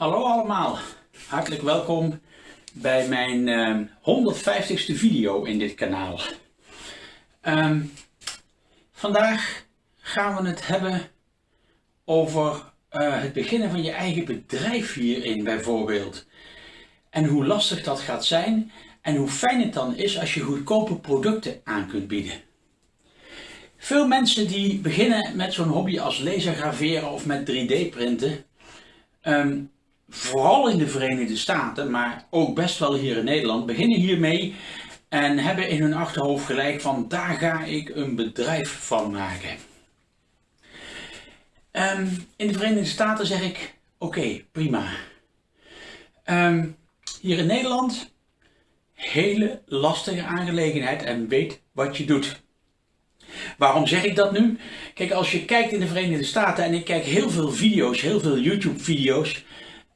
Hallo allemaal, hartelijk welkom bij mijn uh, 150ste video in dit kanaal. Um, vandaag gaan we het hebben over uh, het beginnen van je eigen bedrijf hierin bijvoorbeeld. En hoe lastig dat gaat zijn en hoe fijn het dan is als je goedkope producten aan kunt bieden. Veel mensen die beginnen met zo'n hobby als laser graveren of met 3D printen, um, vooral in de Verenigde Staten, maar ook best wel hier in Nederland, beginnen hiermee en hebben in hun achterhoofd gelijk van daar ga ik een bedrijf van maken. Um, in de Verenigde Staten zeg ik oké, prima. Um, hier in Nederland, hele lastige aangelegenheid en weet wat je doet. Waarom zeg ik dat nu? Kijk, als je kijkt in de Verenigde Staten en ik kijk heel veel video's, heel veel YouTube video's,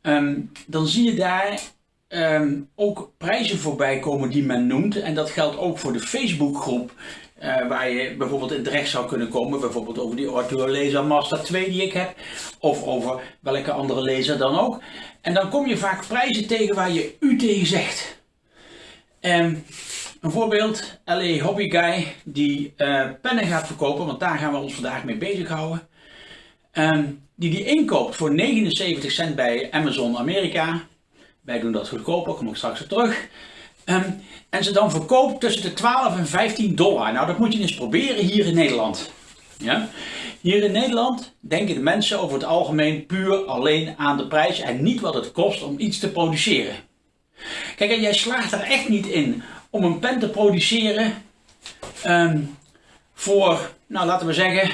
um, dan zie je daar um, ook prijzen voorbij komen die men noemt. En dat geldt ook voor de Facebookgroep uh, waar je bijvoorbeeld in terecht zou kunnen komen. Bijvoorbeeld over die Arthur Laser Master 2 die ik heb. Of over welke andere laser dan ook. En dan kom je vaak prijzen tegen waar je u tegen zegt. Um, een voorbeeld, LA Hobby Guy die uh, pennen gaat verkopen, want daar gaan we ons vandaag mee bezighouden. Um, die die inkoopt voor 79 cent bij Amazon Amerika. Wij doen dat goedkoper, kom ik straks op terug. Um, en ze dan verkoopt tussen de 12 en 15 dollar. Nou, dat moet je eens proberen hier in Nederland. Ja? Hier in Nederland denken de mensen over het algemeen puur alleen aan de prijs en niet wat het kost om iets te produceren. Kijk, jij slaagt er echt niet in om een pen te produceren um, voor, nou laten we zeggen,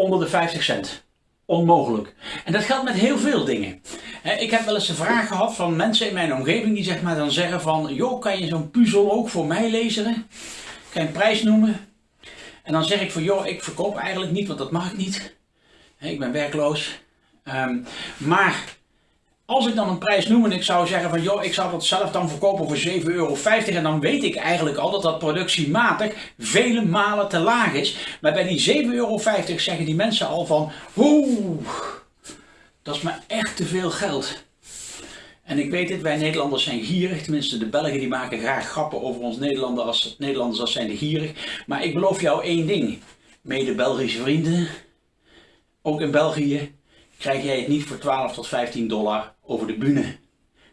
onder de 50 cent. Onmogelijk. En dat geldt met heel veel dingen. Ik heb wel eens een vraag gehad van mensen in mijn omgeving die zeg maar dan zeggen van, joh, kan je zo'n puzzel ook voor mij lezen? Kan je een prijs noemen? En dan zeg ik van, joh, ik verkoop eigenlijk niet, want dat mag ik niet. Ik ben werkloos. Um, maar als ik dan een prijs noem en ik zou zeggen van joh, ik zou dat zelf dan verkopen voor 7,50 euro en dan weet ik eigenlijk al dat dat productiematig vele malen te laag is. Maar bij die 7,50 euro zeggen die mensen al van oeh, dat is me echt te veel geld. En ik weet het, wij Nederlanders zijn gierig, tenminste de Belgen die maken graag grappen over ons Nederlanders als, Nederlanders als zijn gierig. Maar ik beloof jou één ding, mede Belgische vrienden, ook in België, krijg jij het niet voor 12 tot 15 dollar over de bühne.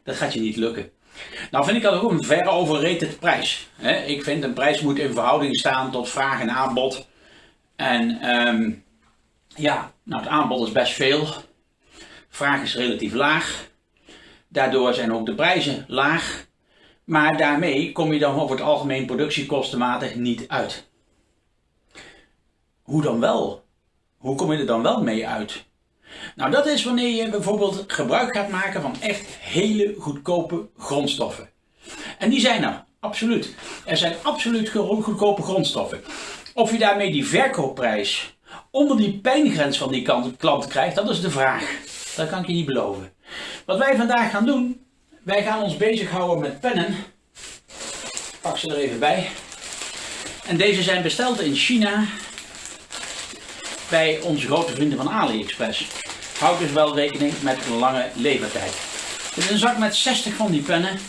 Dat gaat je niet lukken. Nou vind ik dat ook een ver overrated prijs. Ik vind een prijs moet in verhouding staan tot vraag en aanbod. En um, ja, nou het aanbod is best veel. Vraag is relatief laag. Daardoor zijn ook de prijzen laag. Maar daarmee kom je dan over het algemeen productiekostenmatig niet uit. Hoe dan wel? Hoe kom je er dan wel mee uit? Nou, dat is wanneer je bijvoorbeeld gebruik gaat maken van echt hele goedkope grondstoffen. En die zijn er, absoluut. Er zijn absoluut goedkope grondstoffen. Of je daarmee die verkoopprijs onder die pijngrens van die klant krijgt, dat is de vraag. Dat kan ik je niet beloven. Wat wij vandaag gaan doen, wij gaan ons bezighouden met pennen. Ik pak ze er even bij. En deze zijn besteld in China bij onze grote vrienden van AliExpress. Houd dus wel rekening met lange levertijd. Dit is een zak met 60 van die pennen.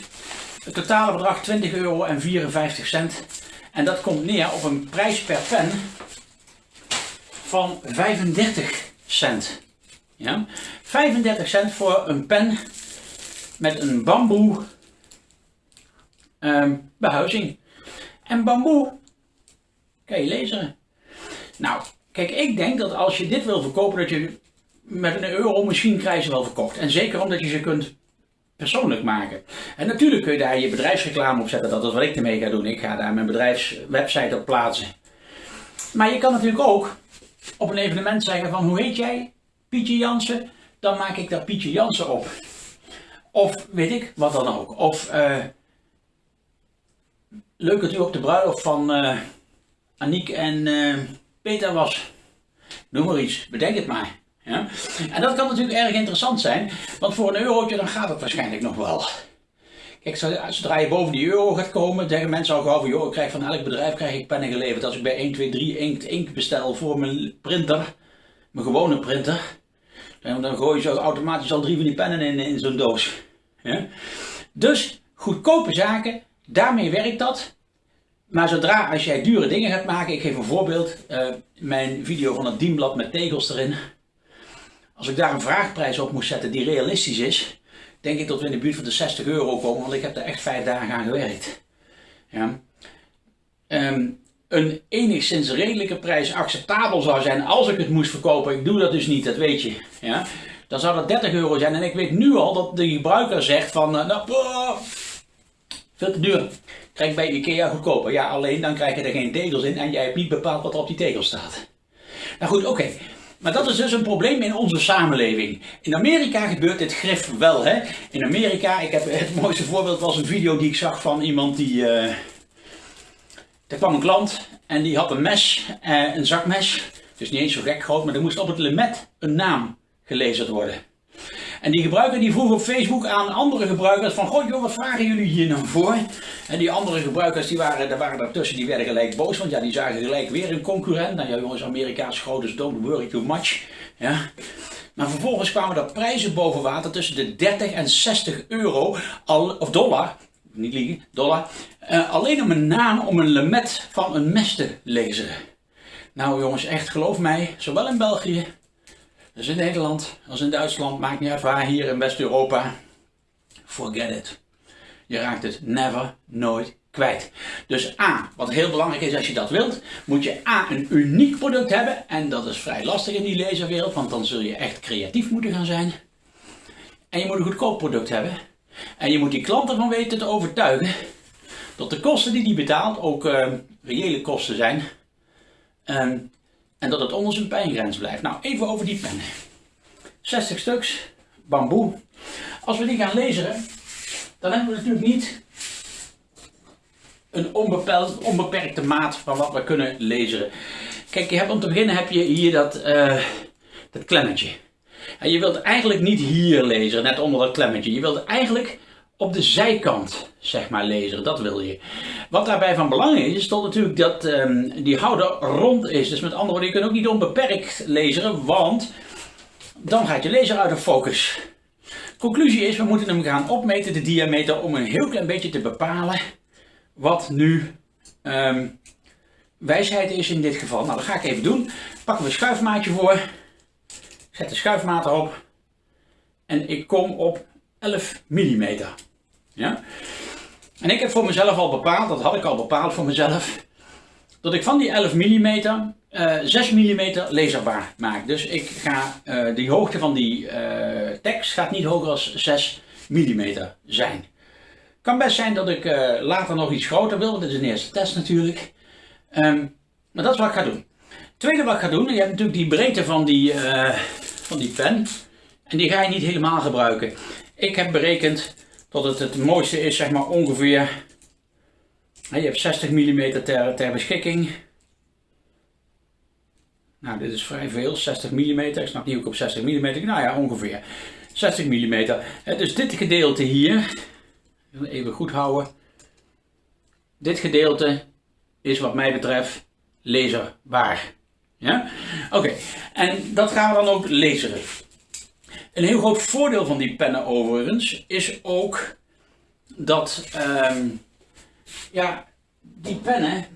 Het totale bedrag 20 euro en 54 cent. En dat komt neer op een prijs per pen van 35 cent. Ja? 35 cent voor een pen met een bamboe um, behuizing. En bamboe kan je lezen. Nou, kijk, ik denk dat als je dit wil verkopen, dat je met een euro misschien krijg je wel verkocht. En zeker omdat je ze kunt persoonlijk maken. En natuurlijk kun je daar je bedrijfsreclame op zetten. Dat is wat ik ermee ga doen. Ik ga daar mijn bedrijfswebsite op plaatsen. Maar je kan natuurlijk ook op een evenement zeggen van hoe heet jij? Pietje Jansen. Dan maak ik daar Pietje Jansen op. Of weet ik, wat dan ook. Of uh, leuk dat u op de bruiloft van uh, Aniek en uh, Peter was. Noem maar iets, bedenk het maar. Ja? En dat kan natuurlijk erg interessant zijn, want voor een eurotje dan gaat het waarschijnlijk nog wel. Kijk, zodra je boven die euro gaat komen, zeggen mensen al gauw van, joh, ik krijg van elk bedrijf krijg ik pennen geleverd. Als ik bij 1, 2, 3 inkt, inkt bestel voor mijn printer, mijn gewone printer, Dan, dan gooi je zo automatisch al drie van die pennen in, in zo'n doos. Dus goedkope zaken, daarmee werkt dat. Maar zodra als jij dure dingen gaat maken, ik geef een voorbeeld, uh, mijn video van het dienblad met tegels erin. Als ik daar een vraagprijs op moest zetten die realistisch is, denk ik dat we in de buurt van de 60 euro komen, want ik heb er echt vijf dagen aan gewerkt. Ja. Um, een enigszins redelijke prijs acceptabel zou zijn als ik het moest verkopen. Ik doe dat dus niet, dat weet je. Ja. Dan zou dat 30 euro zijn. En ik weet nu al dat de gebruiker zegt van, uh, nou, veel te duur. Krijg bij Ikea goedkoper. Ja, alleen dan krijg je er geen tegels in en jij hebt niet bepaald wat er op die tegels staat. Nou goed, oké. Maar dat is dus een probleem in onze samenleving. In Amerika gebeurt dit grif wel. Hè? In Amerika, ik heb, het mooiste voorbeeld was een video die ik zag van iemand die... Uh, er kwam een klant en die had een mes, uh, een zakmes. Dus niet eens zo gek groot, maar er moest op het lemet een naam gelezen worden. En die gebruiker die vroeg op Facebook aan andere gebruikers van, goh joh, wat vragen jullie hier nou voor? En die andere gebruikers die waren, daar waren daartussen, die werden gelijk boos, want ja, die zagen gelijk weer een concurrent. Nou ja jongens, Amerikaans dus don't worry too much. Ja. Maar vervolgens kwamen er prijzen boven water tussen de 30 en 60 euro, al, of dollar, niet liegen, dollar, uh, alleen om een naam, om een lemet van een mes te lezen. Nou jongens, echt geloof mij, zowel in België dus in Nederland als in Duitsland, maakt niet uit waar, hier in West-Europa. Forget it. Je raakt het never, nooit kwijt. Dus A, wat heel belangrijk is als je dat wilt, moet je A, een uniek product hebben. En dat is vrij lastig in die laserwereld, want dan zul je echt creatief moeten gaan zijn. En je moet een goedkoop product hebben. En je moet die klant ervan weten te overtuigen dat de kosten die die betaalt ook uh, reële kosten zijn. Um, en dat het onder zijn pijngrens blijft. Nou, even over die pennen. 60 stuks, bamboe. Als we die gaan lezen, dan hebben we natuurlijk niet een onbeperkt, onbeperkte maat van wat we kunnen lezen. Kijk, je hebt, om te beginnen heb je hier dat, uh, dat klemmetje. En je wilt eigenlijk niet hier lezen, net onder dat klemmetje. Je wilt eigenlijk op de zijkant, zeg maar, lezen. Dat wil je. Wat daarbij van belang is, is dat natuurlijk dat um, die houder rond is. Dus met andere woorden, je kunt ook niet onbeperkt lezen, want dan gaat je lezer uit de focus. Conclusie is, we moeten hem gaan opmeten, de diameter, om een heel klein beetje te bepalen wat nu um, wijsheid is in dit geval. Nou, dat ga ik even doen. Pakken we een schuifmaatje voor. Zet de schuifmaat erop. En ik kom op 11 mm. Ja? En ik heb voor mezelf al bepaald, dat had ik al bepaald voor mezelf, dat ik van die 11 mm uh, 6 mm laserbaar maak. Dus ik ga, uh, die hoogte van die uh, tekst gaat niet hoger dan 6 mm zijn. Kan best zijn dat ik uh, later nog iets groter wil, dit is een eerste test natuurlijk. Um, maar dat is wat ik ga doen. tweede wat ik ga doen, je hebt natuurlijk die breedte van die, van die pen. En die ga je niet helemaal gebruiken. Ik heb berekend dat het het mooiste is, zeg maar ongeveer. Je hebt 60 mm ter, ter beschikking. Nou, dit is vrij veel, 60 mm. Ik snap niet ook op 60 mm. Nou ja, ongeveer 60 mm. Dus dit gedeelte hier, even goed houden. Dit gedeelte is wat mij betreft laserbaar. Ja? Oké, en dat gaan we dan ook lezen. Een heel groot voordeel van die pennen overigens is ook dat um, ja, die pennen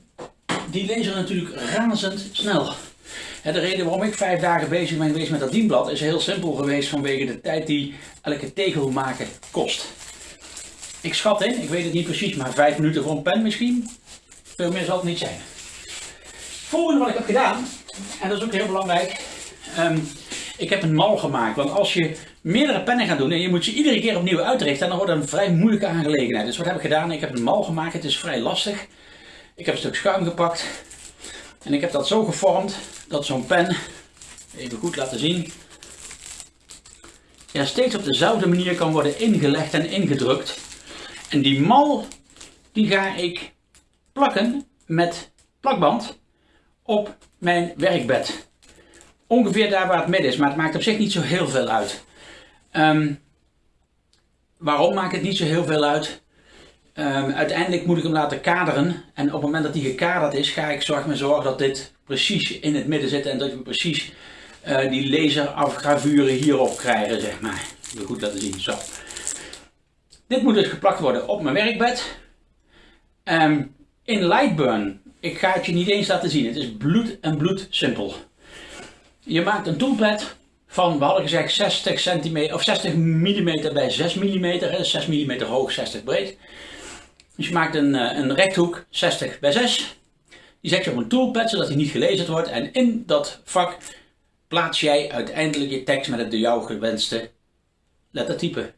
die lezen natuurlijk razend snel. De reden waarom ik vijf dagen bezig ben geweest met dat dienblad is heel simpel geweest vanwege de tijd die elke tegel maken kost. Ik schat in, ik weet het niet precies, maar vijf minuten voor een pen misschien. Veel meer zal het niet zijn. volgende wat ik heb gedaan, en dat is ook heel belangrijk, um, ik heb een mal gemaakt. Want als je meerdere pennen gaat doen en je moet ze iedere keer opnieuw uitrichten, dan wordt het een vrij moeilijke aangelegenheid. Dus wat heb ik gedaan? Ik heb een mal gemaakt. Het is vrij lastig. Ik heb een stuk schuim gepakt. En ik heb dat zo gevormd dat zo'n pen, even goed laten zien, ja, steeds op dezelfde manier kan worden ingelegd en ingedrukt. En die mal, die ga ik plakken met plakband op mijn werkbed ongeveer daar waar het midden is, maar het maakt op zich niet zo heel veel uit. Um, waarom maakt het niet zo heel veel uit? Um, uiteindelijk moet ik hem laten kaderen en op het moment dat hij gekaderd is, ga ik zorgen, zorgen dat dit precies in het midden zit en dat we precies uh, die laserafgravuren hierop krijgen, zeg maar. Goed laten zien, zo. Dit moet dus geplakt worden op mijn werkbed. Um, in Lightburn, ik ga het je niet eens laten zien, het is bloed en bloed simpel. Je maakt een toolpad van, we hadden gezegd 60 centimeter of 60 mm bij 6 mm, 6 mm hoog, 60 breed. Dus je maakt een, eh, een rechthoek 60 bij 6. Die zet je op een toolpad zodat hij niet gelezen wordt en in dat vak plaats jij uiteindelijk je tekst met het door jou gewenste lettertype.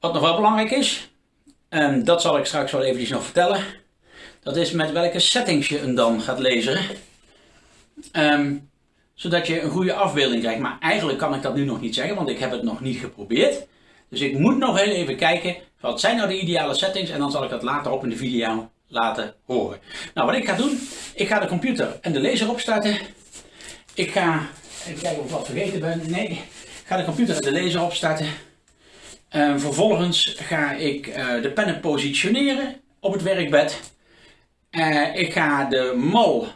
Wat nog wel belangrijk is, en dat zal ik straks wel eventjes nog vertellen, dat is met welke settings je hem dan gaat lezen. Um, zodat je een goede afbeelding krijgt. Maar eigenlijk kan ik dat nu nog niet zeggen, want ik heb het nog niet geprobeerd. Dus ik moet nog heel even kijken, wat zijn nou de ideale settings? En dan zal ik dat later op in de video laten horen. Nou, wat ik ga doen, ik ga de computer en de laser opstarten. Ik ga, even kijken of ik wat vergeten ben. Nee, ik ga de computer en de laser opstarten. En vervolgens ga ik uh, de pennen positioneren op het werkbed. Uh, ik ga de mal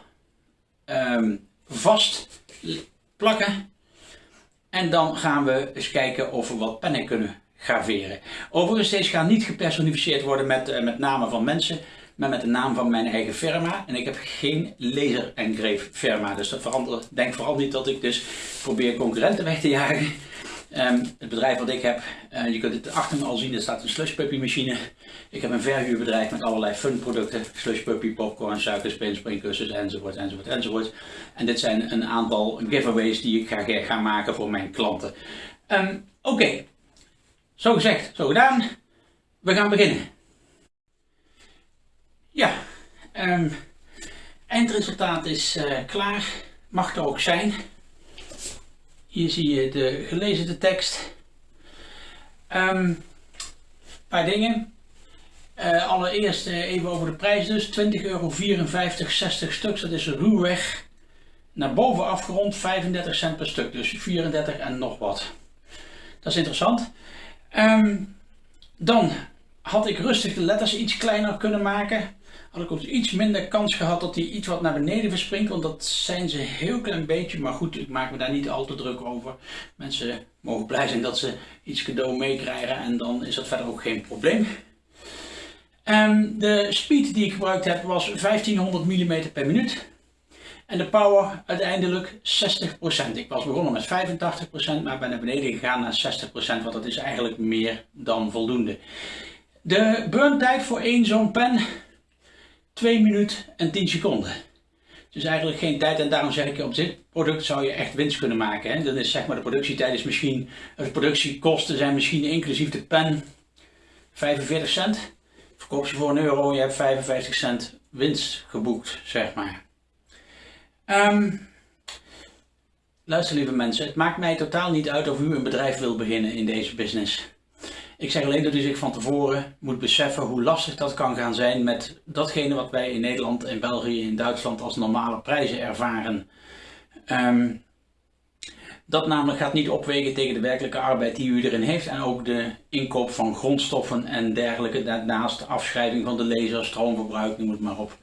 um, vast plakken. En dan gaan we eens kijken of we wat pennen kunnen graveren. Overigens, deze gaan niet gepersonificeerd worden met, uh, met namen van mensen, maar met de naam van mijn eigen firma. En ik heb geen laser engrave firma, dus dat verandert, denk vooral niet dat ik dus probeer concurrenten weg te jagen. Um, het bedrijf wat ik heb, uh, je kunt het achter me al zien, er staat een slush puppy machine. Ik heb een verhuurbedrijf met allerlei fun producten. Slush puppy, popcorn, suikerspin, springkussens enzovoort, enzovoort, enzovoort. En dit zijn een aantal giveaways die ik ga, ga maken voor mijn klanten. Um, Oké, zo gezegd, zo gedaan. We gaan beginnen. Ja, um, eindresultaat is uh, klaar. Mag er ook zijn. Hier zie je de gelezen tekst. Um, paar dingen. Uh, allereerst uh, even over de prijs dus. 20,54 euro 60 stuks. Dat is ruwweg naar boven afgerond 35 cent per stuk. Dus 34 en nog wat. Dat is interessant. Um, dan had ik rustig de letters iets kleiner kunnen maken had ik ook iets minder kans gehad dat hij iets wat naar beneden verspringt. Want dat zijn ze heel klein beetje. Maar goed, ik maak me daar niet al te druk over. Mensen mogen blij zijn dat ze iets cadeau meekrijgen. En dan is dat verder ook geen probleem. En de speed die ik gebruikt heb was 1500 mm per minuut. En de power uiteindelijk 60%. Ik was begonnen met 85%, maar ben naar beneden gegaan naar 60%, want dat is eigenlijk meer dan voldoende. De burntijd voor één zo'n pen 2 minuten en 10 seconden. Dus eigenlijk geen tijd en daarom zeg ik op dit product zou je echt winst kunnen maken. Hè? Is zeg maar de productietijd is misschien, de productiekosten zijn misschien inclusief de pen 45 cent. Verkoop je voor een euro, je hebt 55 cent winst geboekt, zeg maar. Um, luister lieve mensen, het maakt mij totaal niet uit of u een bedrijf wil beginnen in deze business. Ik zeg alleen dat u zich van tevoren moet beseffen hoe lastig dat kan gaan zijn met datgene wat wij in Nederland, in België, in Duitsland als normale prijzen ervaren. Um, dat namelijk gaat niet opwegen tegen de werkelijke arbeid die u erin heeft en ook de inkoop van grondstoffen en dergelijke, daarnaast afschrijving van de laser, stroomverbruik, noem het maar op.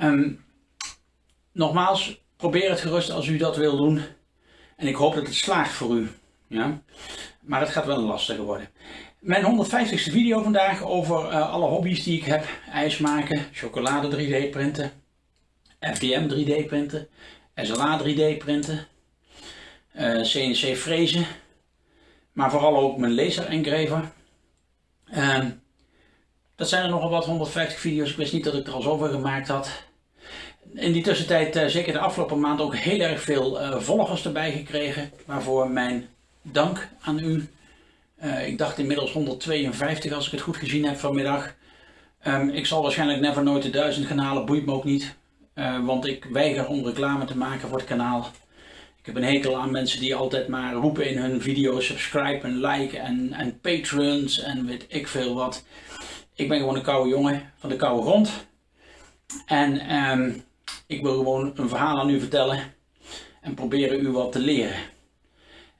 Um, nogmaals, probeer het gerust als u dat wil doen en ik hoop dat het slaagt voor u. Ja? Maar het gaat wel lastig worden. Mijn 150ste video vandaag over uh, alle hobby's die ik heb. IJs maken, chocolade 3D printen, FDM 3D printen, SLA 3D printen, CNC frezen. Maar vooral ook mijn laser engraver. Uh, dat zijn er nogal wat 150 video's. Ik wist niet dat ik er al zoveel gemaakt had. In die tussentijd, uh, zeker de afgelopen maand, ook heel erg veel volgers erbij gekregen. Waarvoor mijn dank aan u. Uh, ik dacht inmiddels 152 als ik het goed gezien heb vanmiddag. Um, ik zal waarschijnlijk never nooit de 1000 gaan halen, boeit me ook niet. Uh, want ik weiger om reclame te maken voor het kanaal. Ik heb een hekel aan mensen die altijd maar roepen in hun video's subscribe en like en, en patrons en weet ik veel wat. Ik ben gewoon een koude jongen van de koude grond. En um, ik wil gewoon een verhaal aan u vertellen en proberen u wat te leren.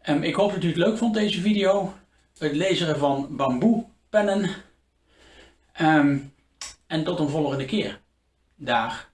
Um, ik hoop dat u het leuk vond deze video. Het lezen van bamboepennen. Um, en tot een volgende keer. Dag.